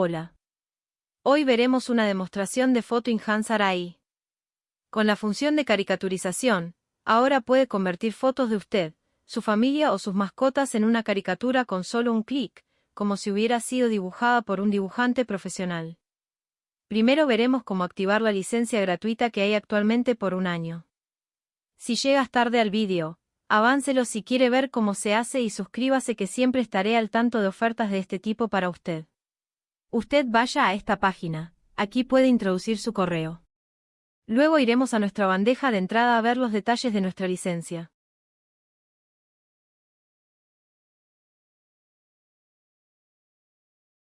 Hola. Hoy veremos una demostración de Photo Enhancer AI. Con la función de caricaturización, ahora puede convertir fotos de usted, su familia o sus mascotas en una caricatura con solo un clic, como si hubiera sido dibujada por un dibujante profesional. Primero veremos cómo activar la licencia gratuita que hay actualmente por un año. Si llegas tarde al vídeo, aváncelo si quiere ver cómo se hace y suscríbase que siempre estaré al tanto de ofertas de este tipo para usted. Usted vaya a esta página, aquí puede introducir su correo. Luego iremos a nuestra bandeja de entrada a ver los detalles de nuestra licencia.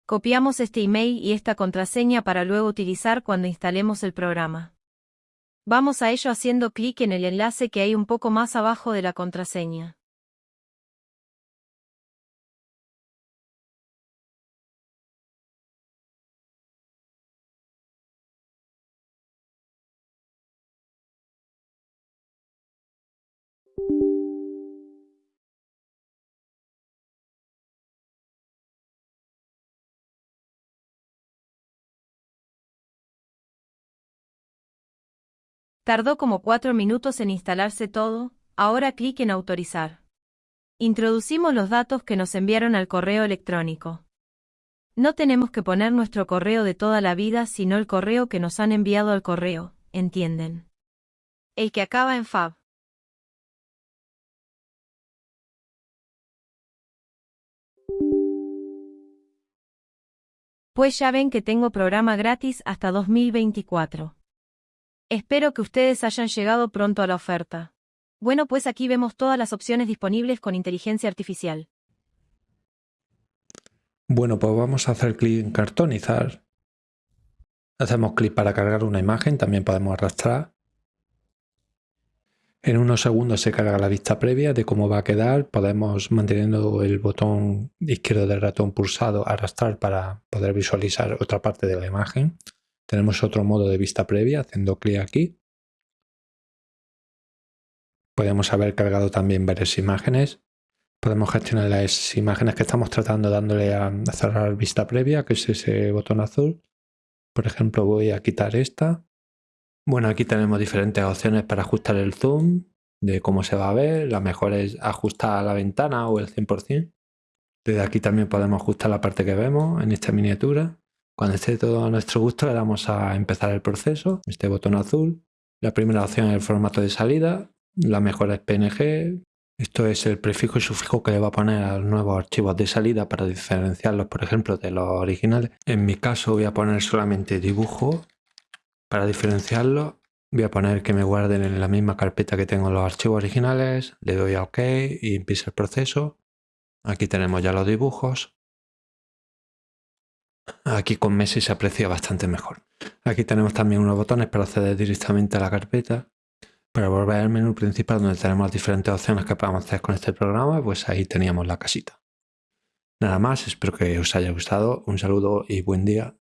Copiamos este email y esta contraseña para luego utilizar cuando instalemos el programa. Vamos a ello haciendo clic en el enlace que hay un poco más abajo de la contraseña. Tardó como cuatro minutos en instalarse todo, ahora clic en autorizar. Introducimos los datos que nos enviaron al correo electrónico. No tenemos que poner nuestro correo de toda la vida, sino el correo que nos han enviado al correo, ¿entienden? El que acaba en fab. Pues ya ven que tengo programa gratis hasta 2024. Espero que ustedes hayan llegado pronto a la oferta. Bueno, pues aquí vemos todas las opciones disponibles con inteligencia artificial. Bueno, pues vamos a hacer clic en cartonizar. Hacemos clic para cargar una imagen, también podemos arrastrar. En unos segundos se carga la vista previa de cómo va a quedar. Podemos, manteniendo el botón izquierdo del ratón pulsado, arrastrar para poder visualizar otra parte de la imagen. Tenemos otro modo de vista previa, haciendo clic aquí. Podemos haber cargado también varias imágenes. Podemos gestionar las imágenes que estamos tratando dándole a cerrar vista previa, que es ese botón azul. Por ejemplo, voy a quitar esta. Bueno, aquí tenemos diferentes opciones para ajustar el zoom, de cómo se va a ver. La mejor es ajustar la ventana o el 100%. Desde aquí también podemos ajustar la parte que vemos en esta miniatura. Cuando esté todo a nuestro gusto le damos a empezar el proceso, este botón azul. La primera opción es el formato de salida, la mejor es PNG. Esto es el prefijo y sufijo que le va a poner a los nuevos archivos de salida para diferenciarlos, por ejemplo, de los originales. En mi caso voy a poner solamente dibujo. Para diferenciarlos voy a poner que me guarden en la misma carpeta que tengo los archivos originales. Le doy a OK y empieza el proceso. Aquí tenemos ya los dibujos. Aquí con Messi se aprecia bastante mejor. Aquí tenemos también unos botones para acceder directamente a la carpeta. Para volver al menú principal donde tenemos las diferentes opciones que podemos hacer con este programa, pues ahí teníamos la casita. Nada más, espero que os haya gustado. Un saludo y buen día.